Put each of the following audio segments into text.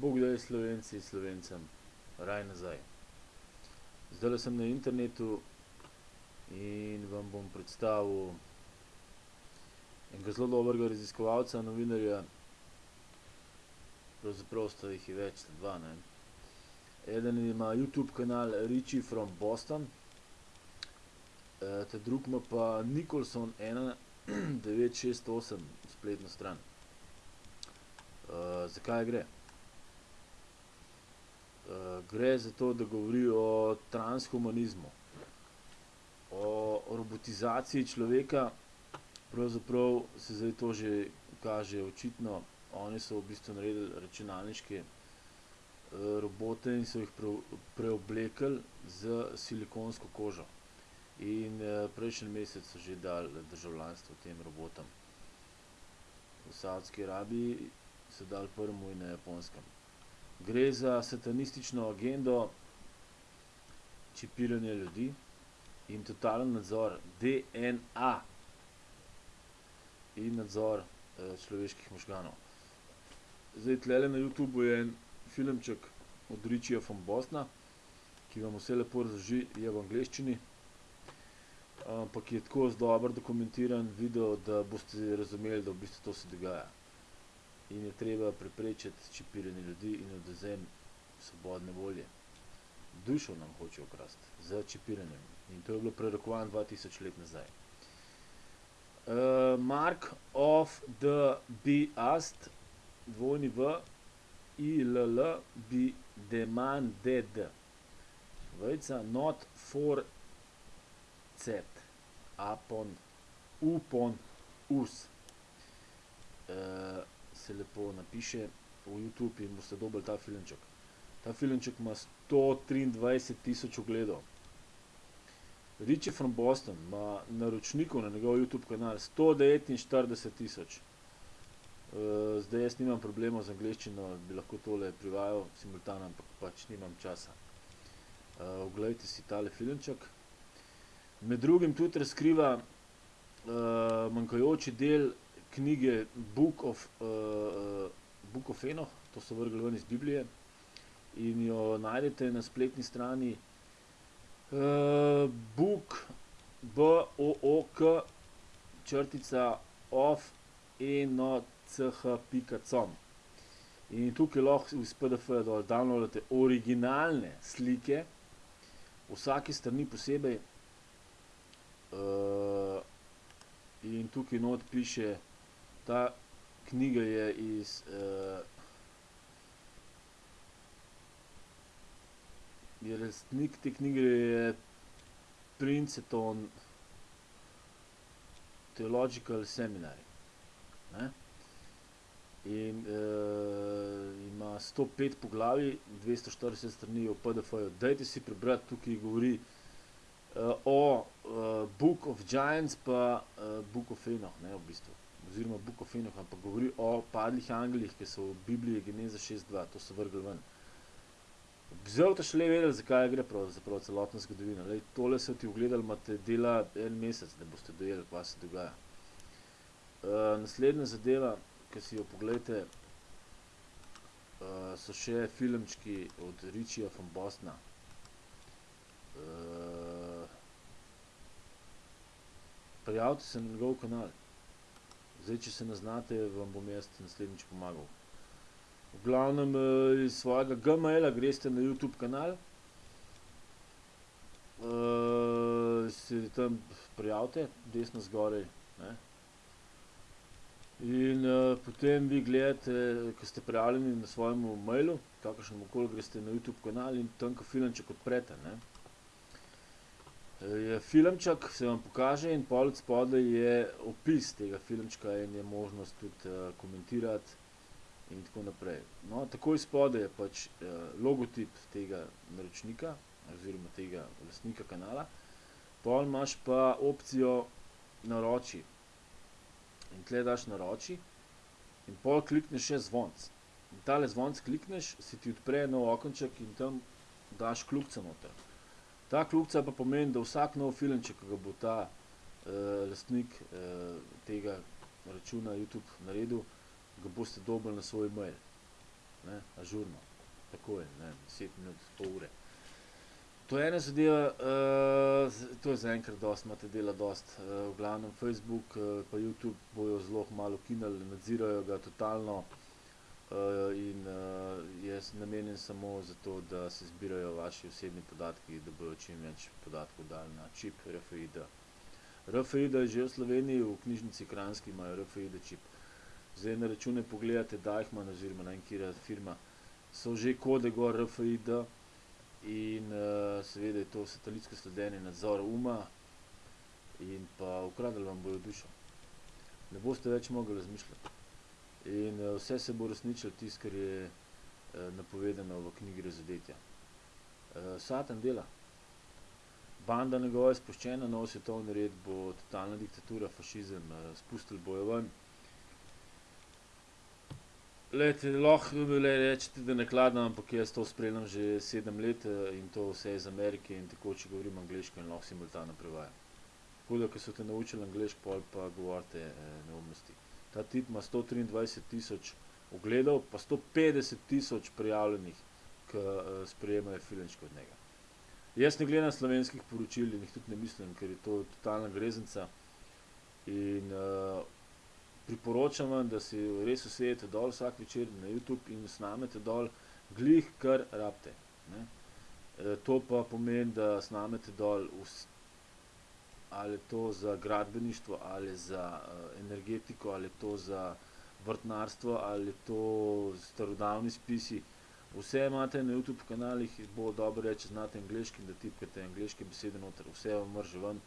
Bog daj Slovenci Slovencem raj nazaj. Zdajle sem na internetu in vam bom predstavil enega zelo dobrega raziskovalca, novinarja. Pravzaprav sta jih več, sta dva, ne. Eden ima Youtube kanal Richie from Boston. ta drugi ima pa Nicholson ena devet šest osem spletno stran. za kaj gre? Gre za to, da govori o transhumanizmu. O robotizaciji človeka. Pravzaprav se zdaj to že kaže očitno. Oni so v bistvu naredili računalniške, robote in so jih preoblekli s silikonsko kožo. In, prejšnji mesec so že dali državljanstvo tem robotom. V Savdski Arabiji so dali prvemu in na Japonskem. Gre za satanistično agendo čipiranja ljudi in totalen nadzor DNA in nadzor, človeških možganov. Zdaj, tulele na Youtubu je en filmček od Richieja from Bostona, ki vam vse lepo razloži, je v angleščini. ampak je tako dobro dokumentiran video, da boste razumeli, da v bistvu to se dogaja. In je treba preprečiti čipiranje ljudi in odvzem svobodne volje. Dušo nam hočejo ukrasti s čipiranjem. In to je bilo prerakovano dva tisoč let nazaj. Mark of the beast, W I L L, be demanded. Vejica, not forced upon upon us. Se lepo napiše v Youtube in boste dobili ta filmček. Ta filmček ima sto triindvajset tisoč ogledov. Richie from Boston ima naročnikov na njegov Youtube kanal sto devetinštirideset tisoč. zdaj jaz nimam problemov z angleščino, bi lahko tole prevajal simultano, ampak pač nimam časa. oglejte si tale filmček. Med drugim tudi razkriva, manjkajoči del knjige Book of, Book of Enoch, to so vrgli ven iz Biblije. In jo najdete na spletni strani, Book, B O O K, črtica, of Enoch pika com. In tukaj lahko iz PDF-ja dol downloadate originalne slike vsake strani posebej. in tukaj not piše, ta knjiga je iz, je lastnik te knjige je Princeton Theological Seminary, ne. In, ima sto pet poglavij, dvesto štirideset strani je v PDF-ju. Dajte si prebrati, tukaj govori, o, Book of Giants pa, Book of Enoch, ne, v bistvu. Oziroma Book of Enoch, ampak govori o padlih angelih, ke so v Bibliji, Geneza šest dva, to so vrgli ven. Zdaj boste šele vedeli, za kaj gre pravzaprav, celotna zgodovina. Glej, tole se ti ogledali imate dela en mesec, da boste dojeli, kva se dogaja. naslednja zadeva, ke si jo poglejte, so še filmčki od Richieja from Bostona. Prijavite se na njegov kanal. Zdaj, če se ne znate, vam bom jaz naslednjič pomagal. V glavnem, iz svojega Gmaila greste na Youtube kanal. se tam prijavite, desno zgoraj, ne. In, potem vi gledate, ke ste prijavljeni na svojem mailu, kakršnemukoli, greste na Youtube kanal in tam, ke filmček odprete, ne, je filmček, se vam pokaže in pol odspodaj je opis tega filmčka in je možnost tudi, komentirati in tako naprej. No, takoj spodaj je pač, logotip tega naročnika oziroma tega lastnika kanala. Pol imaš pa opcijo Naroči. In tule daš Naroči in pol klikneš še zvonec. In tale zvonec klikneš, se ti odpre nov okenček in tam daš kljukico noter. Ta kljukica pa pomeni, da vsak nov filmček, ke ga bo ta, lastnik, tega računa Youtube naredil, ga boste dobili na svoj mail. ne, ažurno, takoj, ne, deset minut, pol ure. To je ena zadeva, uh, to je zaenkrat dosti, imate dela dosti. Uh, v glavnem Facebook uh, pa YouTube bojo zelo malo ukinili, nadzirajo ga totalno uh, in uh, je namenjen samo zato, da se zbirajo vaši osebni podatki, da bojo čim več podatkov dali na čip RFID. RFID je že v Sloveniji, v knjižnici Kranjski imajo RFID čip. Zdaj na račune pogledate, Deichmann oziroma na enkira firma, so že kode gor RFID in uh, seveda je to satelitsko sledenje nadzor uma in pa ukradli vam bojo dušo. Ne boste več mogli razmišljati. In uh, vse se bo resničilo tisto, kar je uh, napovedano v knjigi Razodetja. Uh, Satan dela. Banda njegova je spuščena, nov svetovni red bo totalna diktatura, fašizem, spustili bojo ven. Lejte, lahko le rečete, da nakladno, ampak jaz to spremljam že sedem let in to vse iz Amerike in tako, če govorim angliško in lahko simultano prevajam. Tako da, ko so te naučili angliško, pol pa govorite eh, neumnosti. Ta tip ima 123 tisoč ogledov, pa 150 tisoč prijavljenih, ki eh, sprejemajo filmčko od njega. Jaz ne gledam slovenskih poročil in jih tudi ne mislim, ker je to totalna greznica in uh, priporočam vam, da si res usedete dol vsak večer na YouTube in snamete dol glih, kar rabite. E, to pa pomeni, da snamete dol vs, ali to za gradbeništvo, ali za uh, energetiko, ali to za vrtnarstvo, ali to starodavni spisi. Vse imate na YouTube kanalih, bo dobro reči, znate angliški, da tipkate angliške besede noter, vse vam mrže ven.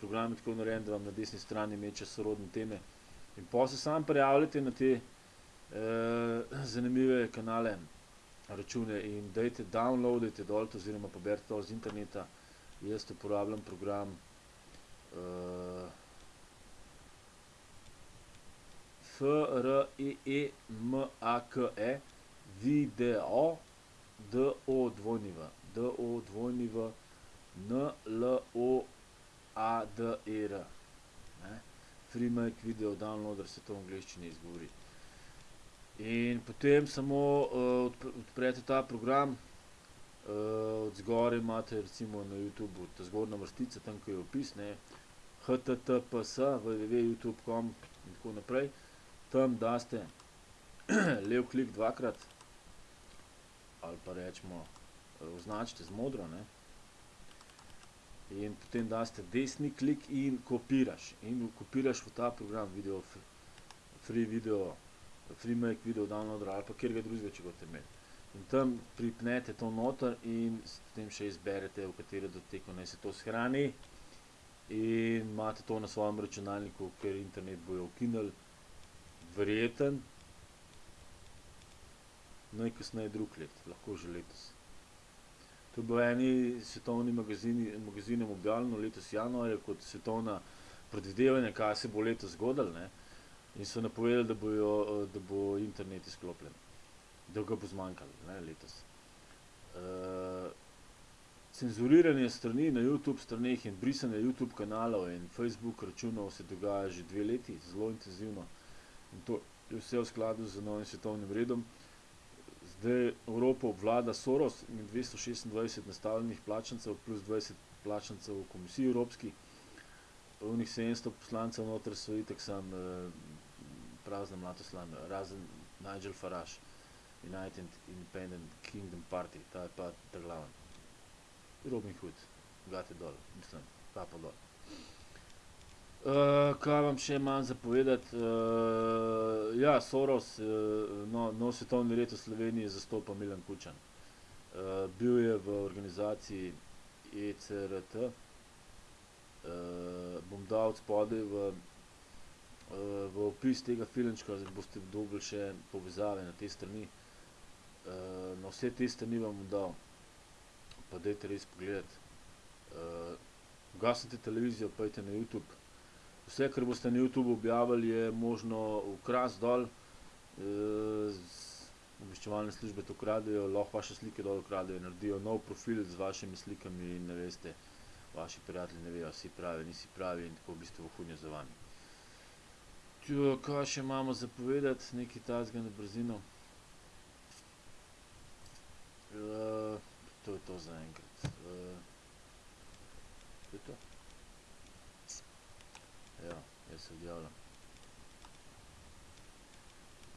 Program je tako narejen, da vam na desni strani meče sorodne teme. In pa se sam prijavljate na te eh, zanimive kanale, račune in dajte downloadajte dol oziroma poberite dol z interneta. Jaz uporabljam program eh, F-R-E-E-M-A-K-E Video D-O-dvojniva D-O-dvojniva N-L-O-A-D-E-R FreeMic video downloader se to v angliščini izgovori. In potem samo uh, odprete ta program, uh, od zgore imate recimo na YouTube ta zgornja vrstica, tam ko je opis, ne, https, www.youtube.com in tako naprej. Tam daste lev klik dvakrat, ali pa rečemo, označite z modro, ne, in potem daste desni klik in kopiraš. In kopiraš v ta program video, free video, free make video downloader ali pa kjer ga drugega, če boste imeli. In tam pripnete to noter in potem še izberete, v katero doteko naj se to shrani. In imate to na svojem računalniku, ker internet bojo ukinili. Verjeten. Najkasneje drug let, lahko že letos. To je bilo eni svetovni magazini, magazinem objavljeno letos januarja kot svetovna predvidevanja, kaj se bo letos zgodilo, ne. In so napovedali, da bojo, da bo internet izklopljen. Da ga bo zmanjkalo, ne, letos. Uh, cenzuriranje strani na Youtube straneh in brisanje Youtube kanalov in Facebook računov se dogaja že dve leti, zelo intenzivno. In to je vse v skladu z novim svetovnim redom. Zdaj Evropo obvlada Soros in 226 nastavljenih plačancev plus 20 plačancev v komisiji evropski. Unih 700 poslancev noter so itak sam eh, prazna mlatoslan, razen Nigel Farage, United Independent Kingdom Party, ta je pa ta glaven. Robin Hood, gate dol, mislim, kapo dol. Uh, kaj vam še imam za povedati? Uh, ja, Soros, uh, no, no svetovni red v Sloveniji zastopa Milan Kučan. Uh, bil je v organizaciji ECRT. Uh, bom dal spodaj v, uh, v opis tega filmčka, da boste dobili še povezave na te strani. Uh, na vse te strani vam bom dal, pa dajte res pogledati. Uh, Gasnite televizijo, pojte na YouTube. Vse, kar boste na YouTube objavili, je možno ukras dol, e, obveščevalne službe to kradejo, lahko vaše slike dol kradejo, naredijo nov profil z vašimi slikami in ne veste, vaši prijatelji ne vejo, si pravi, nisi pravi in tako v bistvu vohunjo za vami. Tjo, kaj še imamo za povedati, nekaj tazga na brzino. To zaenkrat. Uh, to je to. Ja, jaz se odjavljam.